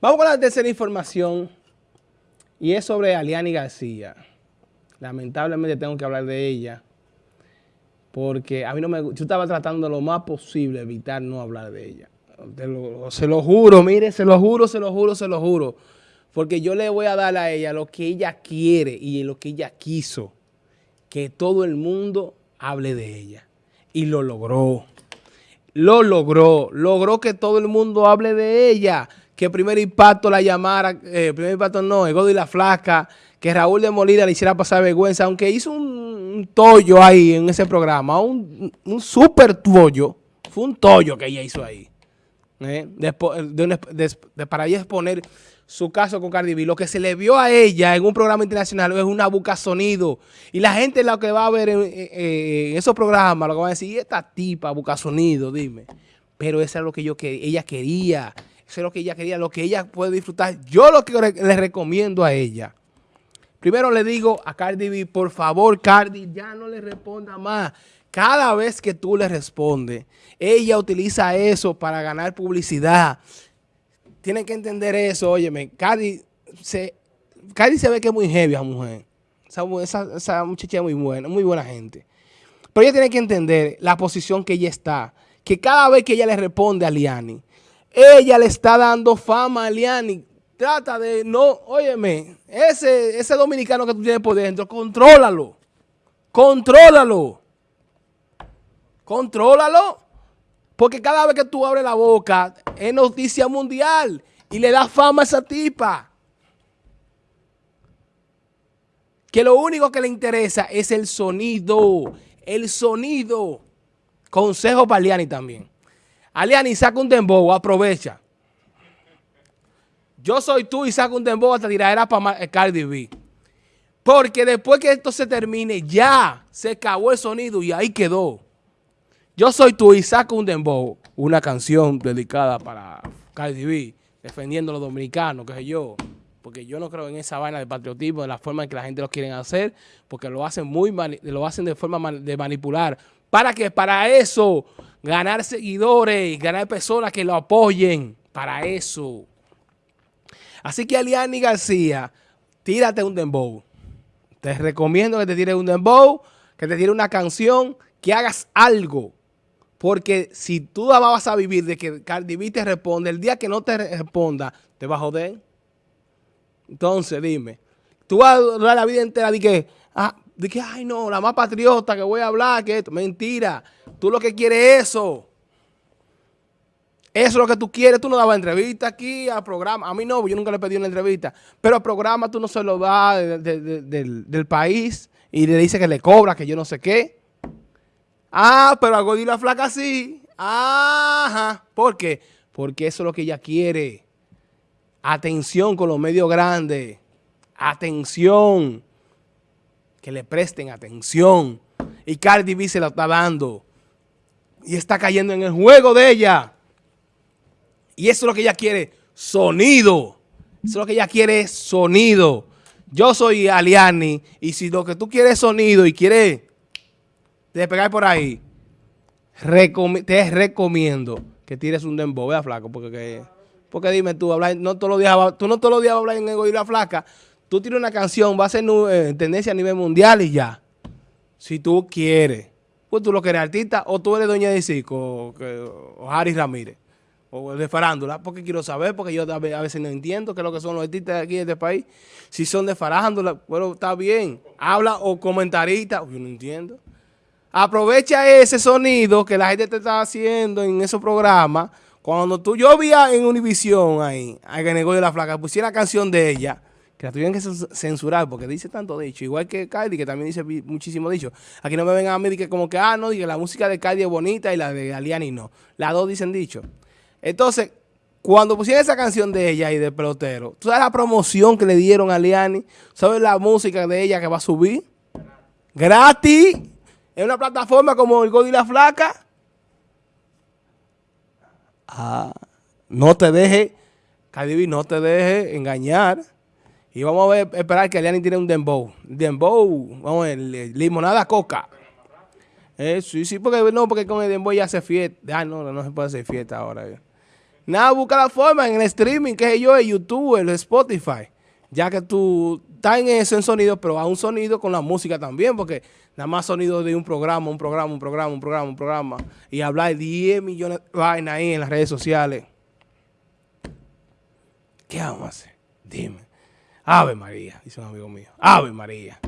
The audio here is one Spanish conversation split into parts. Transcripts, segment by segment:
Vamos con la tercera información y es sobre Aliani García. Lamentablemente tengo que hablar de ella porque a mí no me yo estaba tratando lo más posible evitar no hablar de ella. se lo juro, mire, se lo juro, se lo juro, se lo juro. Porque yo le voy a dar a ella lo que ella quiere y lo que ella quiso. Que todo el mundo hable de ella. Y lo logró. Lo logró. Logró que todo el mundo hable de ella. Que primer impacto la llamara, eh, primer impacto no, el Godo y la Flaca, que Raúl de Molina le hiciera pasar vergüenza, aunque hizo un, tollo ahí en ese programa, un, un super tollo, fue un tollo que ella hizo ahí. ¿eh? de, para ella exponer su caso con Cardi B. Lo que se le vio a ella en un programa internacional es una buca sonido. Y la gente lo que va a ver en, esos programas, lo que va a decir, esta tipa buca sonido, dime. Pero eso es lo que yo que ella quería. Eso es lo que ella quería, lo que ella puede disfrutar. Yo lo que le recomiendo a ella. Primero le digo a Cardi B, por favor, Cardi, ya no le responda más. Cada vez que tú le respondes, ella utiliza eso para ganar publicidad tienen que entender eso, óyeme. Cardi se, se ve que es muy heavy esa mujer. Esa, muchacha es muy buena, muy buena gente. Pero ella tiene que entender la posición que ella está. Que cada vez que ella le responde a Liani, ella le está dando fama a Liani. Trata de no, óyeme, ese, ese dominicano que tú tienes por dentro, contrólalo. Contrólalo. Contrólalo. Porque cada vez que tú abres la boca, es noticia mundial y le da fama a esa tipa. Que lo único que le interesa es el sonido. El sonido. Consejo para Aliani también. Aliani, saca un dembow, aprovecha. Yo soy tú y saca un dembow hasta tiradera para Cardi B. Porque después que esto se termine, ya se acabó el sonido y ahí quedó. Yo soy tú y saco un dembow, una canción dedicada para Cardi B, defendiendo a los dominicanos, que sé yo. Porque yo no creo en esa vaina de patriotismo, de la forma en que la gente lo quiere hacer, porque lo hacen muy lo hacen de forma de manipular. ¿Para qué? Para eso, ganar seguidores, ganar personas que lo apoyen. Para eso. Así que Aliani García, tírate un dembow. Te recomiendo que te tires un dembow, que te tires una canción, que hagas algo porque si tú vas a vivir de que Cardi te responde, el día que no te responda, te va a joder. Entonces, dime, tú vas a durar la vida entera de que, ah, de que, ay no, la más patriota que voy a hablar, que esto. Mentira. Tú lo que quieres es eso. Eso es lo que tú quieres. Tú no dabas entrevista aquí al programa. A mí no, yo nunca le pedí una entrevista. Pero al programa tú no se lo das del, del país y le dice que le cobra, que yo no sé qué. Ah, pero a Godi la flaca sí. Ajá. ¿Por qué? Porque eso es lo que ella quiere. Atención con los medios grandes. Atención. Que le presten atención. Y Cardi B se la está dando. Y está cayendo en el juego de ella. Y eso es lo que ella quiere. Sonido. Eso es lo que ella quiere sonido. Yo soy Aliani. Y si lo que tú quieres es sonido y quieres de pegar por ahí, te recomiendo que tires un dembow, vea flaco, porque porque dime tú, no todos los días, tú no todos los días vas a hablar en y la flaca, tú tienes una canción, va a ser eh, tendencia a nivel mundial y ya. Si tú quieres. Pues tú lo que eres artista o tú eres dueña de circo o, Harry Ramírez o de farándula, porque quiero saber, porque yo a veces no entiendo qué es lo que son los artistas aquí en este país. Si son de farándula, bueno, está bien. Habla o comentarista, yo no entiendo. Aprovecha ese sonido que la gente te está haciendo en esos programas. Cuando tú, yo vi en Univision ahí, a que de la flaca, pusiera canción de ella, que la tuvieron que censurar porque dice tanto dicho, igual que Kylie, que también dice muchísimo dicho. Aquí no me vengan a mí que como que, ah, no, que la música de Kylie es bonita y la de Aliani no. Las dos dicen dicho. Entonces, cuando pusieron esa canción de ella y de pelotero, ¿tú sabes la promoción que le dieron a Aliani? ¿Sabes la música de ella que va a subir? Gratis en una plataforma como el Godi la Flaca, ah, no te deje, Cardi no te deje engañar. Y vamos a ver, esperar que Eliani tiene un dembow. Dembow, vamos a ver, limonada coca. Eh, sí, sí, porque no, porque con el dembow ya hace fiesta. Ah, no, no se puede hacer fiesta ahora. Nada, busca la forma en el streaming, que sé yo, en YouTube, en Spotify. Ya que tú estás en eso en sonido, pero a un sonido con la música también, porque nada más sonido de un programa, un programa, un programa, un programa, un programa. Y hablar 10 millones de vainas ahí en las redes sociales. ¿Qué vamos a hacer? Dime. Ave María, dice un amigo mío. Ave María.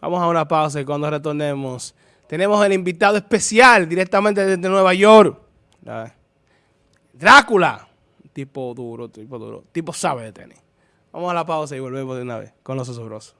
Vamos a una pausa y cuando retornemos tenemos el invitado especial directamente desde Nueva York. Drácula. Tipo duro, tipo duro. Tipo sabe de tenis. Vamos a la pausa y volvemos de una vez con los osobrosos.